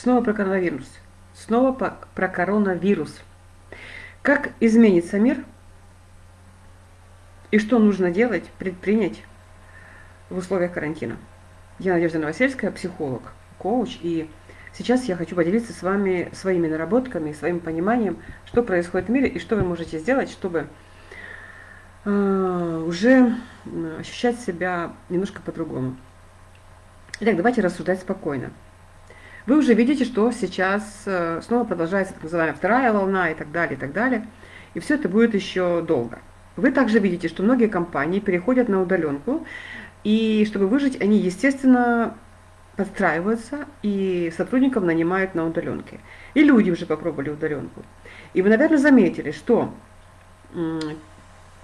Снова про коронавирус. Снова про коронавирус. Как изменится мир и что нужно делать, предпринять в условиях карантина. Я Надежда Новосельская, психолог, коуч, и сейчас я хочу поделиться с вами своими наработками, своим пониманием, что происходит в мире и что вы можете сделать, чтобы э, уже ощущать себя немножко по-другому. Итак, давайте рассуждать спокойно. Вы уже видите, что сейчас э, снова продолжается так называемая вторая волна и так далее, и так далее. И все это будет еще долго. Вы также видите, что многие компании переходят на удаленку, и чтобы выжить, они, естественно, подстраиваются и сотрудников нанимают на удаленке. И люди уже попробовали удаленку. И вы, наверное, заметили, что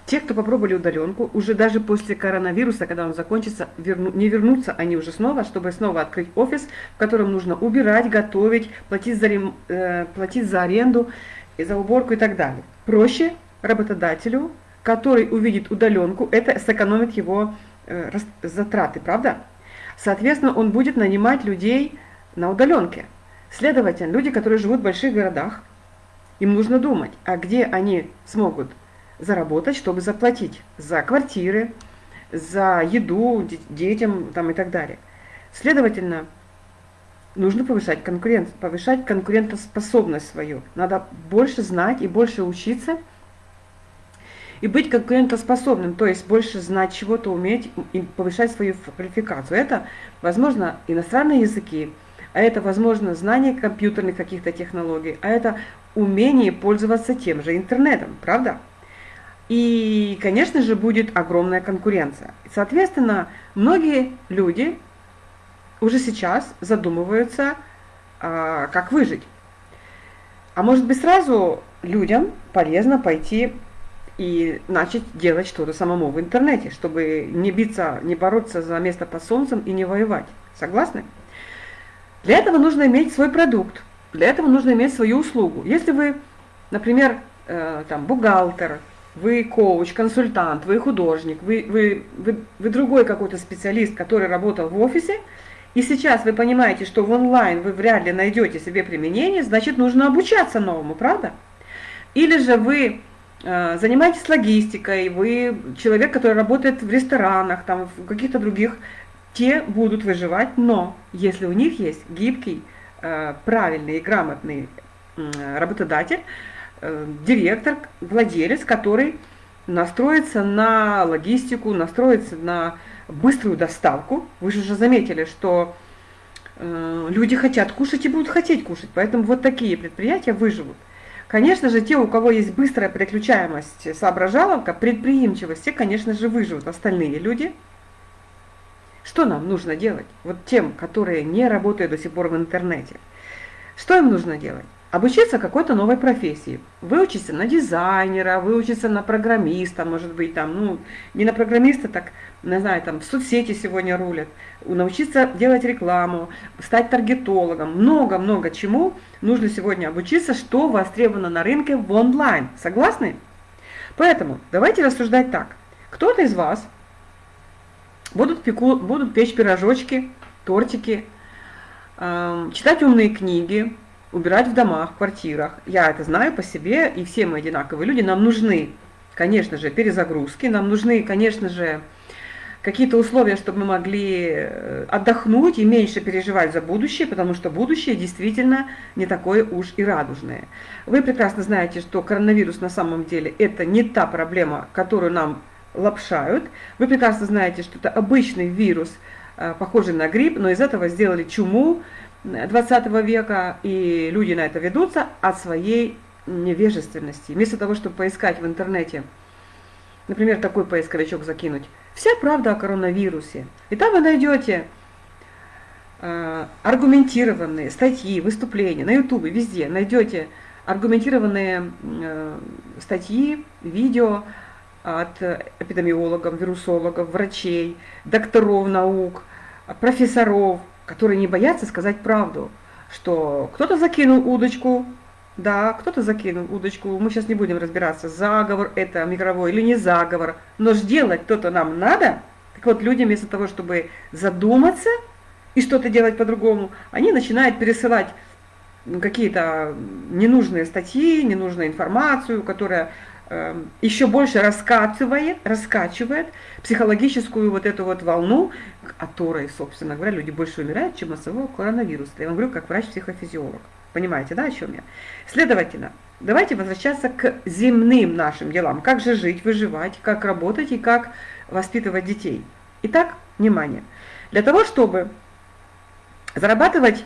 те, кто попробовали удаленку, уже даже после коронавируса, когда он закончится, верну, не вернутся они уже снова, чтобы снова открыть офис, в котором нужно убирать, готовить, платить за, э, платить за аренду, и за уборку и так далее. Проще работодателю, который увидит удаленку, это сэкономит его э, затраты, правда? Соответственно, он будет нанимать людей на удаленке. Следовательно, люди, которые живут в больших городах, им нужно думать, а где они смогут заработать, чтобы заплатить за квартиры, за еду детям там, и так далее. Следовательно, нужно повышать, конкурент, повышать конкурентоспособность свою. Надо больше знать и больше учиться, и быть конкурентоспособным, то есть больше знать чего-то, уметь и повышать свою квалификацию. Это, возможно, иностранные языки, а это, возможно, знание компьютерных каких-то технологий, а это умение пользоваться тем же интернетом, правда? И, конечно же, будет огромная конкуренция. Соответственно, многие люди уже сейчас задумываются, а, как выжить. А может быть сразу людям полезно пойти и начать делать что-то самому в интернете, чтобы не биться, не бороться за место под солнцем и не воевать. Согласны? Для этого нужно иметь свой продукт, для этого нужно иметь свою услугу. Если вы, например, э, там, бухгалтер, вы коуч, консультант, вы художник, вы, вы, вы, вы другой какой-то специалист, который работал в офисе, и сейчас вы понимаете, что в онлайн вы вряд ли найдете себе применение, значит нужно обучаться новому, правда? Или же вы э, занимаетесь логистикой, вы человек, который работает в ресторанах, там, в каких-то других, те будут выживать, но если у них есть гибкий, э, правильный и грамотный э, работодатель, директор, владелец, который настроится на логистику, настроится на быструю доставку. Вы же уже заметили, что э, люди хотят кушать и будут хотеть кушать, поэтому вот такие предприятия выживут. Конечно же, те, у кого есть быстрая переключаемость, соображаловка, предприимчивость, те, конечно же, выживут. Остальные люди, что нам нужно делать? Вот тем, которые не работают до сих пор в интернете. Что им нужно делать? Обучиться какой-то новой профессии, выучиться на дизайнера, выучиться на программиста, может быть, там, ну, не на программиста, так, не знаю, там, в соцсети сегодня рулят, научиться делать рекламу, стать таргетологом, много-много чему нужно сегодня обучиться, что востребовано на рынке в онлайн. Согласны? Поэтому давайте рассуждать так. Кто-то из вас будут, пеку, будут печь пирожочки, тортики, э, читать умные книги, убирать в домах, в квартирах. Я это знаю по себе, и все мы одинаковые люди. Нам нужны, конечно же, перезагрузки, нам нужны, конечно же, какие-то условия, чтобы мы могли э, отдохнуть и меньше переживать за будущее, потому что будущее действительно не такое уж и радужное. Вы прекрасно знаете, что коронавирус на самом деле это не та проблема, которую нам лапшают. Вы прекрасно знаете, что это обычный вирус, э, похожий на грипп, но из этого сделали чуму, 20 века, и люди на это ведутся от своей невежественности. Вместо того, чтобы поискать в интернете, например, такой поисковичок закинуть, вся правда о коронавирусе. И там вы найдете э, аргументированные статьи, выступления на ютубе, везде найдете аргументированные э, статьи, видео от эпидемиологов, вирусологов, врачей, докторов наук, профессоров, которые не боятся сказать правду, что кто-то закинул удочку, да, кто-то закинул удочку, мы сейчас не будем разбираться, заговор это микровой или не заговор, но ж делать кто-то нам надо. Так вот, люди вместо того, чтобы задуматься и что-то делать по-другому, они начинают пересылать какие-то ненужные статьи, ненужную информацию, которая еще больше раскачивает, раскачивает психологическую вот эту вот волну, которой, собственно говоря, люди больше умирают, чем от самого коронавируса. Я вам говорю, как врач-психофизиолог. Понимаете, да, о чем я? Следовательно, давайте возвращаться к земным нашим делам. Как же жить, выживать, как работать и как воспитывать детей. Итак, внимание. Для того, чтобы зарабатывать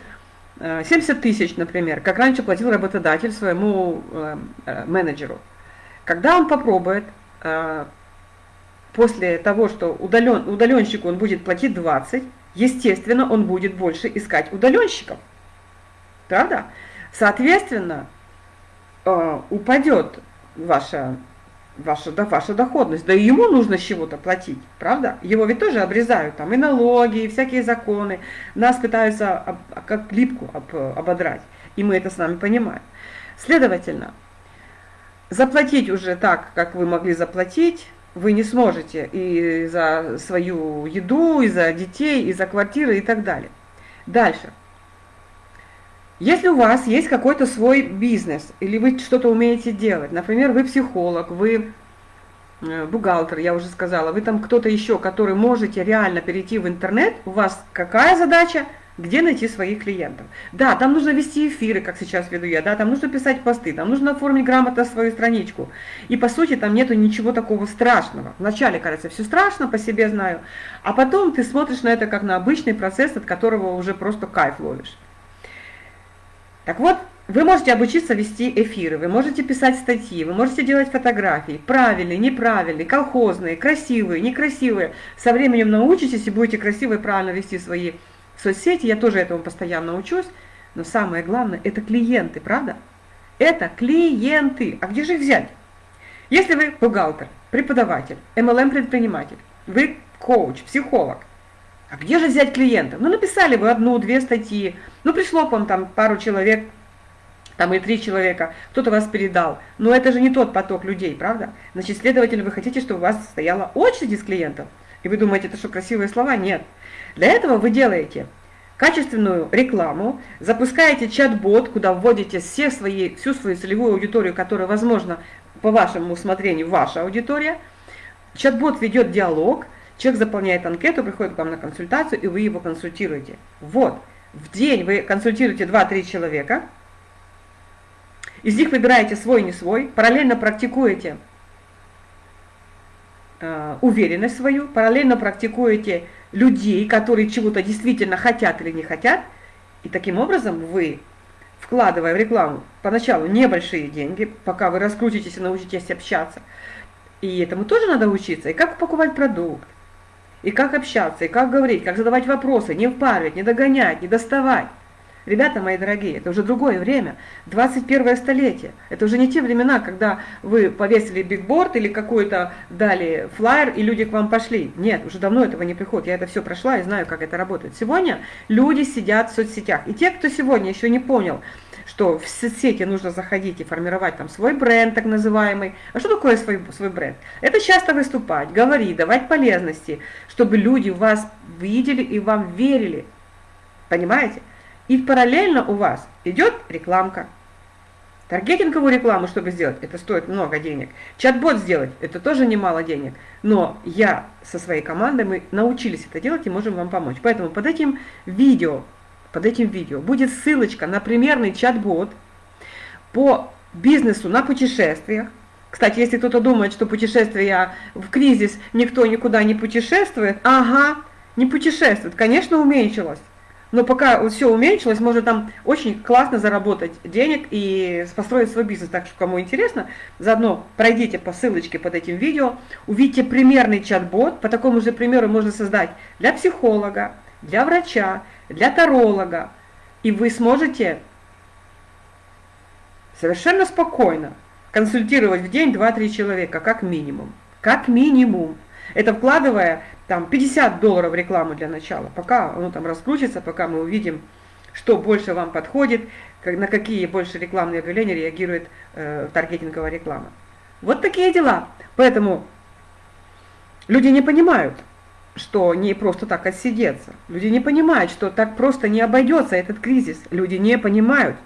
70 э, тысяч, например, как раньше платил работодатель своему э, э, менеджеру. Когда он попробует, после того, что удален, удаленщику он будет платить 20, естественно, он будет больше искать удаленщиков. Правда? Соответственно, упадет ваша ваша, да, ваша доходность. Да и ему нужно с чего-то платить, правда? Его ведь тоже обрезают, там и налоги, и всякие законы. Нас пытаются об, как липку об, ободрать, и мы это с вами понимаем. Следовательно, заплатить уже так, как вы могли заплатить, вы не сможете и за свою еду, и за детей, и за квартиры и так далее. Дальше. Если у вас есть какой-то свой бизнес, или вы что-то умеете делать, например, вы психолог, вы э, бухгалтер, я уже сказала, вы там кто-то еще, который можете реально перейти в интернет, у вас какая задача? Где найти своих клиентов? Да, там нужно вести эфиры, как сейчас веду я, да, там нужно писать посты, там нужно оформить грамотно свою страничку. И по сути там нету ничего такого страшного. Вначале кажется, все страшно, по себе знаю, а потом ты смотришь на это как на обычный процесс, от которого уже просто кайф ловишь. Так вот, вы можете обучиться вести эфиры, вы можете писать статьи, вы можете делать фотографии, правильные, неправильные, колхозные, красивые, некрасивые. Со временем научитесь и будете красиво и правильно вести свои соцсети. Я тоже этому постоянно учусь. Но самое главное, это клиенты, правда? Это клиенты. А где же их взять? Если вы бухгалтер, преподаватель, MLM-предприниматель, вы коуч, психолог, а где же взять клиентов? Ну, написали вы одну-две статьи, ну, пришло к вам там пару человек, там и три человека, кто-то вас передал. Но это же не тот поток людей, правда? Значит, следовательно, вы хотите, чтобы у вас стояла очередь из клиентов? И вы думаете, это что, красивые слова? Нет. Для этого вы делаете качественную рекламу, запускаете чат-бот, куда вводите все свои, всю свою целевую аудиторию, которая, возможно, по вашему усмотрению, ваша аудитория. Чат-бот ведет диалог, Человек заполняет анкету, приходит к вам на консультацию, и вы его консультируете. Вот, в день вы консультируете 2-3 человека, из них выбираете свой, не свой, параллельно практикуете уверенность свою, параллельно практикуете людей, которые чего-то действительно хотят или не хотят, и таким образом вы, вкладывая в рекламу поначалу небольшие деньги, пока вы раскрутитесь и научитесь общаться, и этому тоже надо учиться, и как покупать продукт, и как общаться, и как говорить, как задавать вопросы, не впаривать, не догонять, не доставать. Ребята мои дорогие, это уже другое время, 21 столетие. Это уже не те времена, когда вы повесили бигборд или какой-то дали флайер, и люди к вам пошли. Нет, уже давно этого не приходит. Я это все прошла и знаю, как это работает. Сегодня люди сидят в соцсетях. И те, кто сегодня еще не понял, что в соцсети нужно заходить и формировать там свой бренд, так называемый. А что такое свой, свой бренд? Это часто выступать, говорить, давать полезности, чтобы люди вас видели и вам верили. Понимаете? И параллельно у вас идет рекламка. Таргетинговую рекламу, чтобы сделать, это стоит много денег. Чат-бот сделать, это тоже немало денег. Но я со своей командой, мы научились это делать и можем вам помочь. Поэтому под этим видео под этим видео будет ссылочка на примерный чат-бот по бизнесу на путешествиях. Кстати, если кто-то думает, что путешествия в кризис никто никуда не путешествует, ага, не путешествует, конечно, уменьшилось. Но пока вот все уменьшилось, можно там очень классно заработать денег и построить свой бизнес. Так что, кому интересно, заодно пройдите по ссылочке под этим видео, увидите примерный чат-бот. По такому же примеру можно создать для психолога, для врача, для таролога, и вы сможете совершенно спокойно консультировать в день 2-3 человека, как минимум. Как минимум. Это вкладывая там 50 долларов в рекламу для начала, пока оно там раскрутится, пока мы увидим, что больше вам подходит, как, на какие больше рекламные объявления реагирует э, таргетинговая реклама. Вот такие дела. Поэтому люди не понимают, что не просто так отсидеться. Люди не понимают, что так просто не обойдется этот кризис. Люди не понимают.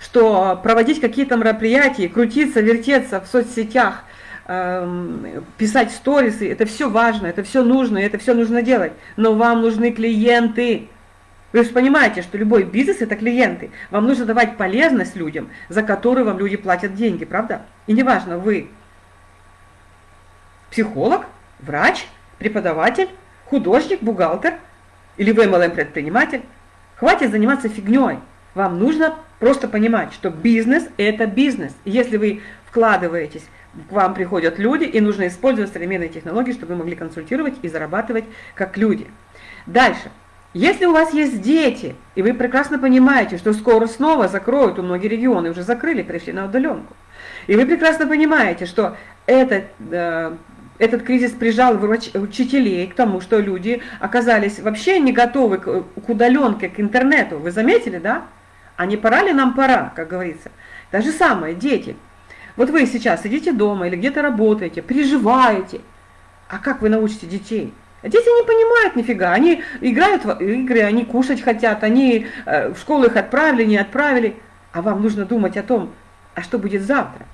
что проводить какие-то мероприятия, крутиться, вертеться в соцсетях, писать сторисы, это все важно, это все нужно, это все нужно делать. Но вам нужны клиенты. Вы же понимаете, что любой бизнес – это клиенты. Вам нужно давать полезность людям, за которую вам люди платят деньги, правда? И неважно, вы психолог, врач, преподаватель, художник, бухгалтер или вы MLM-предприниматель. Хватит заниматься фигней. Вам нужно просто понимать, что бизнес – это бизнес. если вы вкладываетесь, к вам приходят люди, и нужно использовать современные технологии, чтобы вы могли консультировать и зарабатывать как люди. Дальше. Если у вас есть дети, и вы прекрасно понимаете, что скоро снова закроют, у многих регионы уже закрыли, перешли на удаленку, и вы прекрасно понимаете, что это, э, этот кризис прижал учителей к тому, что люди оказались вообще не готовы к, к удаленке, к интернету. Вы заметили, да? А не пора ли нам пора, как говорится? То же самое, дети. Вот вы сейчас сидите дома или где-то работаете, переживаете. А как вы научите детей? Дети не понимают нифига, они играют в игры, они кушать хотят, они э, в школу их отправили, не отправили. А вам нужно думать о том, а что будет завтра?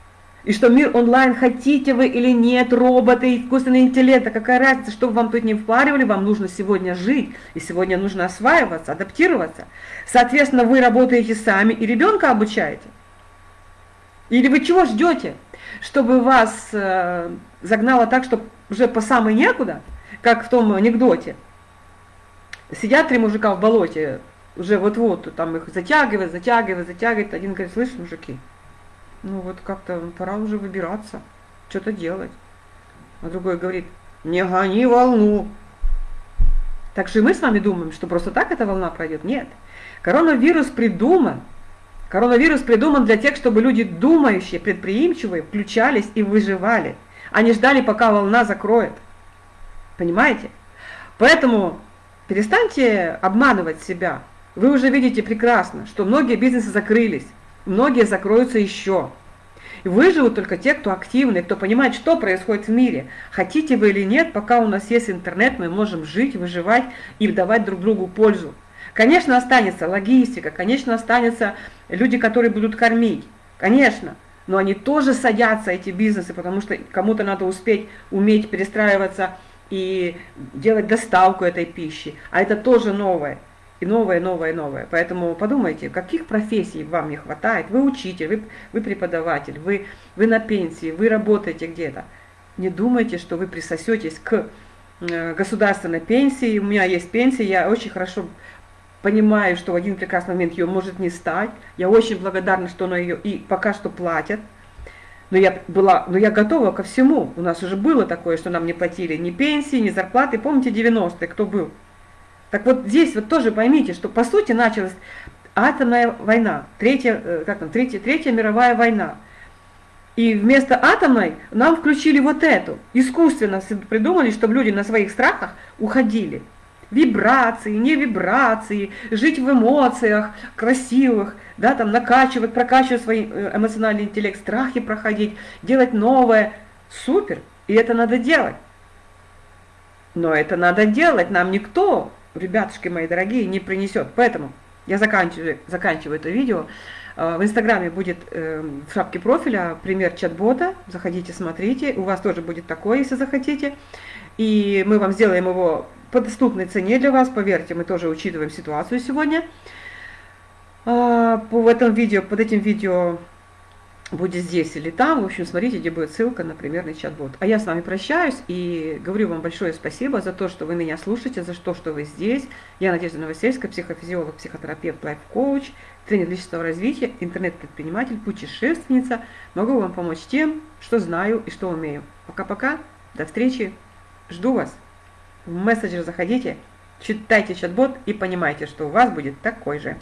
И что мир онлайн, хотите вы или нет, роботы, искусственный интеллект, а какая разница, что вам тут не впаривали, вам нужно сегодня жить, и сегодня нужно осваиваться, адаптироваться. Соответственно, вы работаете сами и ребенка обучаете. Или вы чего ждете, чтобы вас э, загнало так, что уже по самой некуда – как в том анекдоте. Сидят три мужика в болоте, уже вот-вот, там их затягивает, затягивает, затягивает. Один говорит, слышь, мужики, ну вот как-то пора уже выбираться, что-то делать. А другой говорит, не гони волну. Так же мы с вами думаем, что просто так эта волна пройдет. Нет. Коронавирус придуман. Коронавирус придуман для тех, чтобы люди думающие, предприимчивые, включались и выживали. Они ждали, пока волна закроет. Понимаете? Поэтому перестаньте обманывать себя. Вы уже видите прекрасно, что многие бизнесы закрылись, многие закроются еще. И выживут только те, кто активный, кто понимает, что происходит в мире. Хотите вы или нет, пока у нас есть интернет, мы можем жить, выживать и давать друг другу пользу. Конечно, останется логистика, конечно, останется люди, которые будут кормить. Конечно, но они тоже садятся, эти бизнесы, потому что кому-то надо успеть, уметь перестраиваться и делать доставку этой пищи. А это тоже новое. И новое, новое, новое. Поэтому подумайте, каких профессий вам не хватает. Вы учитель, вы, вы преподаватель, вы, вы на пенсии, вы работаете где-то. Не думайте, что вы присосетесь к э, государственной пенсии. У меня есть пенсия, я очень хорошо понимаю, что в один прекрасный момент ее может не стать. Я очень благодарна, что она ее и пока что платят но я была, но я готова ко всему. У нас уже было такое, что нам не платили ни пенсии, ни зарплаты. Помните 90-е, кто был? Так вот здесь вот тоже поймите, что по сути началась атомная война, третья, э, как там, третья, третья мировая война. И вместо атомной нам включили вот эту. Искусственно придумали, чтобы люди на своих страхах уходили вибрации, не вибрации, жить в эмоциях красивых, да, там накачивать, прокачивать свой э, эмоциональный интеллект, страхи проходить, делать новое. Супер, и это надо делать. Но это надо делать, нам никто, ребятушки мои дорогие, не принесет. Поэтому я заканчиваю, заканчиваю это видео. Э, в Инстаграме будет эм, в шапке профиля пример чат-бота. Заходите, смотрите. У вас тоже будет такое, если захотите. И мы вам сделаем его по доступной цене для вас, поверьте, мы тоже учитываем ситуацию сегодня. А, по этом видео, под этим видео будет здесь или там, в общем, смотрите, где будет ссылка на примерный чат-бот. А я с вами прощаюсь и говорю вам большое спасибо за то, что вы меня слушаете, за то, что вы здесь. Я Надежда Новосельская, психофизиолог, психотерапевт, лайф-коуч, тренер личностного развития, интернет-предприниматель, путешественница. Могу вам помочь тем, что знаю и что умею. Пока-пока, до встречи, жду вас в мессенджер заходите, читайте чат-бот и понимайте, что у вас будет такой же.